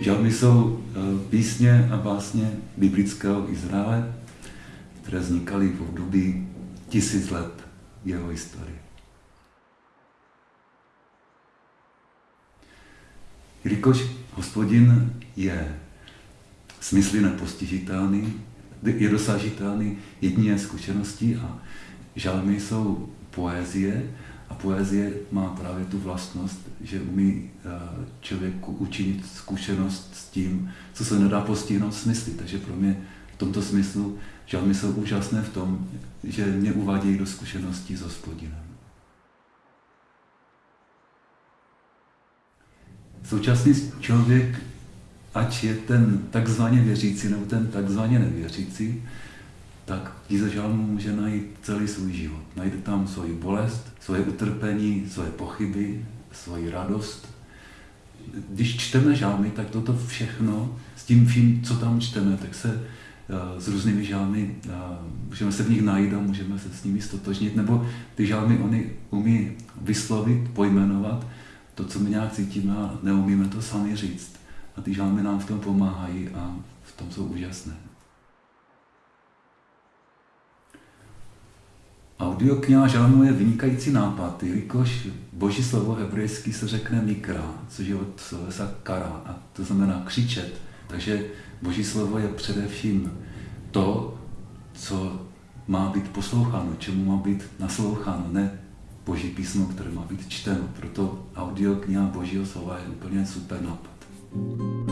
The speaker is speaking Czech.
Žalmy jsou eh, písně a básně biblického Izraele, které vznikaly v období tisíc let jeho historie. Jelikož hospodin je smysly nepostižitelný, je dosažitelný jedině zkušeností a žalmy jsou poezie, a poezie má právě tu vlastnost, že umí eh, člověku učinit zkušenost s tím, co se nedá postihnout smysly. Takže pro mě v tomto smyslu žalmy jsou úžasné v tom, že mě uvádějí do zkušeností s hospodinem. Současný člověk, ať je ten takzvaně věřící nebo ten takzvaně nevěřící, tak knize žalmu může najít celý svůj život. Najde tam svoji bolest, svoje utrpení, svoje pochyby, svoji radost. Když čteme žalmy, tak toto všechno, s tím vším, co tam čteme, tak se uh, s různými žalmy, uh, můžeme se v nich najít a můžeme se s nimi stotožnit, nebo ty žalmy oni umí vyslovit, pojmenovat to, co my nějak cítíme a neumíme to sami říct. A ty žalmy nám v tom pomáhají a v tom jsou úžasné. Audiokniha žalmu je vynikající nápad, jelikož boží slovo hebrejský se řekne mikra, což je od slovesa kara, a to znamená křičet. Takže boží slovo je především to, co má být posloucháno, čemu má být nasloucháno, ne boží písmo, které má být čteno. Proto audiokniha božího slova je úplně super nápad. thank you